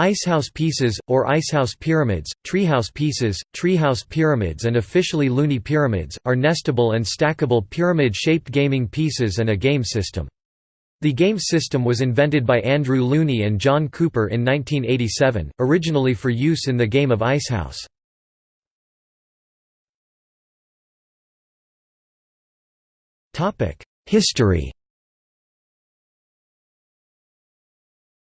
Icehouse pieces, or Icehouse pyramids, treehouse pieces, treehouse pyramids and officially Looney pyramids, are nestable and stackable pyramid-shaped gaming pieces and a game system. The game system was invented by Andrew Looney and John Cooper in 1987, originally for use in the game of Icehouse. History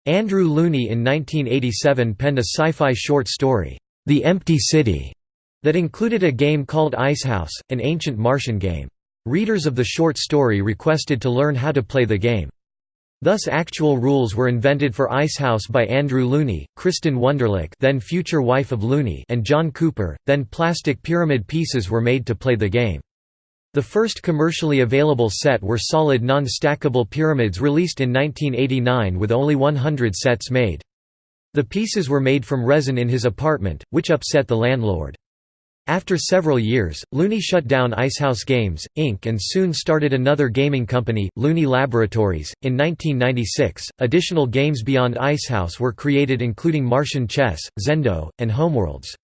Andrew Looney in 1987 penned a sci-fi short story, The Empty City, that included a game called Icehouse, an ancient Martian game. Readers of the short story requested to learn how to play the game. Thus actual rules were invented for Icehouse by Andrew Looney, Kristin Wunderlich then future wife of Looney and John Cooper, then plastic pyramid pieces were made to play the game. The first commercially available set were solid non-stackable pyramids released in 1989 with only 100 sets made. The pieces were made from resin in his apartment, which upset the landlord. After several years, Looney shut down Icehouse Games, Inc. and soon started another gaming company, Looney Laboratories. In 1996, additional games beyond Icehouse were created including Martian Chess, Zendo, and Homeworlds.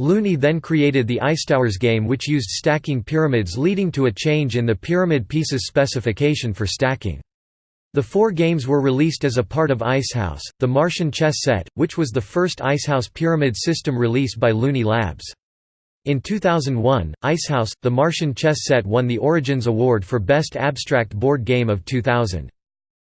Looney then created the Icetowers game which used stacking pyramids leading to a change in the pyramid pieces specification for stacking. The four games were released as a part of Icehouse, the Martian chess set, which was the first Icehouse pyramid system release by Looney Labs. In 2001, Icehouse, the Martian chess set won the Origins Award for Best Abstract Board Game of 2000.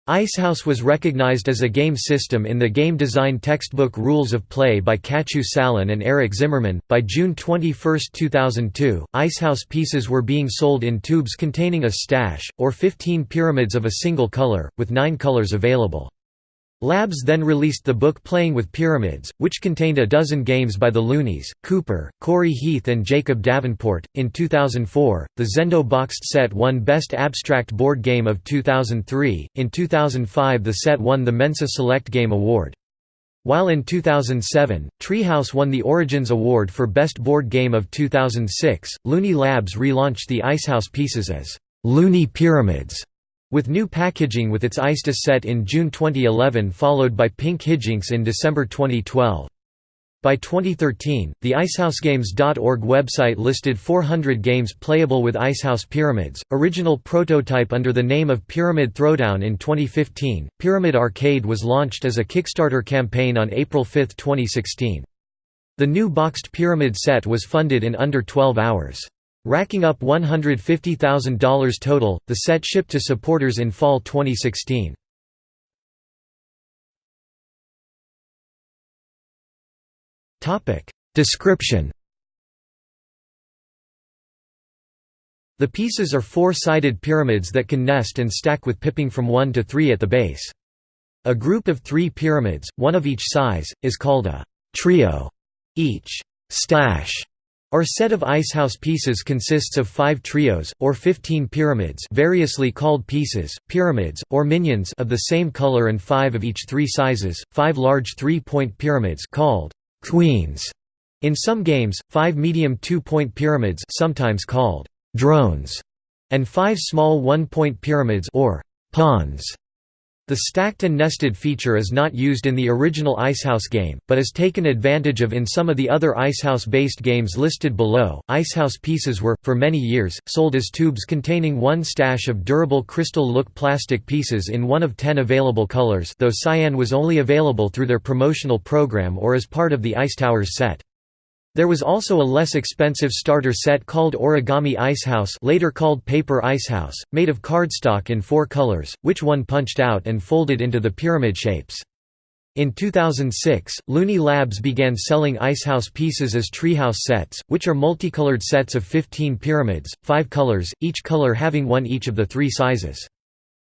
Icehouse was recognized as a game system in the game design textbook Rules of Play by Katie Salen and Eric Zimmerman. By June 21, 2002, Icehouse pieces were being sold in tubes containing a stash, or 15 pyramids of a single color, with nine colors available. Labs then released the book Playing with Pyramids, which contained a dozen games by the Loonies, Cooper, Corey Heath, and Jacob Davenport. In 2004, the Zendo boxed set won Best Abstract Board Game of 2003. In 2005, the set won the Mensa Select Game Award. While in 2007, Treehouse won the Origins Award for Best Board Game of 2006, Looney Labs relaunched the Icehouse pieces as Looney Pyramids with new packaging with its Ice Dice set in June 2011 followed by Pink Hijinks in December 2012. By 2013, the IcehouseGames.org website listed 400 games playable with Icehouse Pyramids. Original prototype under the name of Pyramid Throwdown in 2015, Pyramid Arcade was launched as a Kickstarter campaign on April 5, 2016. The new boxed pyramid set was funded in under 12 hours. Racking up $150,000 total, the set shipped to supporters in fall 2016. Description The pieces are four-sided pyramids that can nest and stack with pipping from 1 to 3 at the base. A group of three pyramids, one of each size, is called a trio. Each stash our set of icehouse pieces consists of five trios, or fifteen pyramids variously called pieces, pyramids, or minions of the same color and five of each three sizes, five large three-point pyramids called queens. In some games, five medium two-point pyramids sometimes called drones, and five small one-point pyramids or pawns. The stacked and nested feature is not used in the original Icehouse game, but is taken advantage of in some of the other Icehouse-based games listed below. Icehouse pieces were, for many years, sold as tubes containing one stash of durable crystal-look plastic pieces in one of ten available colors though cyan was only available through their promotional program or as part of the Ice Towers set. There was also a less expensive starter set called Origami Icehouse later called Paper Icehouse, made of cardstock in four colors, which one punched out and folded into the pyramid shapes. In 2006, Looney Labs began selling Icehouse pieces as Treehouse sets, which are multicolored sets of 15 pyramids, five colors, each color having one each of the three sizes.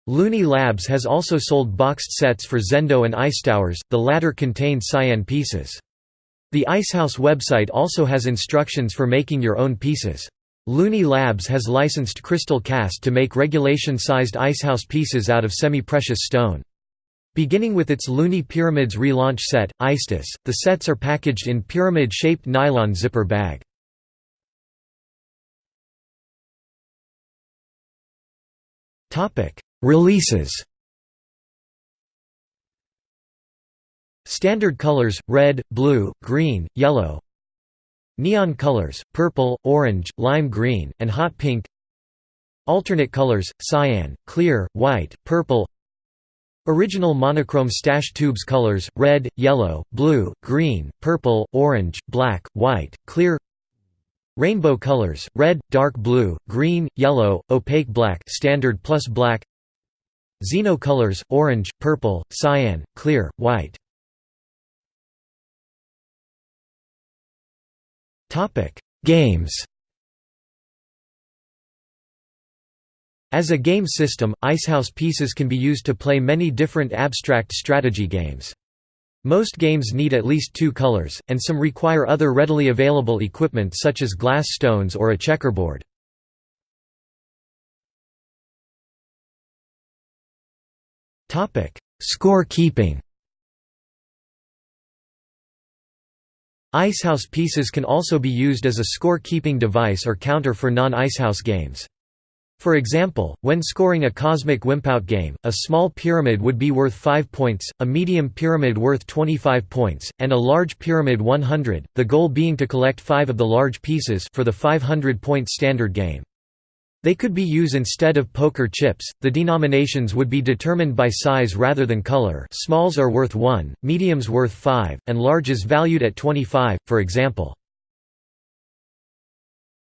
Looney Labs has also sold boxed sets for Zendo and Icetowers, the latter contained cyan pieces. The Icehouse website also has instructions for making your own pieces. Looney Labs has licensed Crystal Caste to make regulation-sized Icehouse pieces out of semi-precious stone. Beginning with its Looney Pyramids relaunch set, Ice Dice, the sets are packaged in pyramid-shaped nylon zipper bag. Releases Standard colors, red, blue, green, yellow. Neon colors, purple, orange, lime green, and hot pink. Alternate colors, cyan, clear, white, purple. Original monochrome stash tubes colors, red, yellow, blue, green, purple, orange, black, white, clear. Rainbow colors, red, dark blue, green, yellow, opaque black standard plus black. Xeno colors, orange, purple, cyan, clear, white Games As a game system, Icehouse pieces can be used to play many different abstract strategy games. Most games need at least two colors, and some require other readily available equipment such as glass stones or a checkerboard. Score keeping Icehouse pieces can also be used as a score-keeping device or counter for non-Icehouse games. For example, when scoring a Cosmic Wimpout game, a small pyramid would be worth 5 points, a medium pyramid worth 25 points, and a large pyramid 100, the goal being to collect 5 of the large pieces for the 500-point standard game. They could be used instead of poker chips. The denominations would be determined by size rather than color. Smalls are worth 1, mediums worth 5, and larges valued at 25, for example.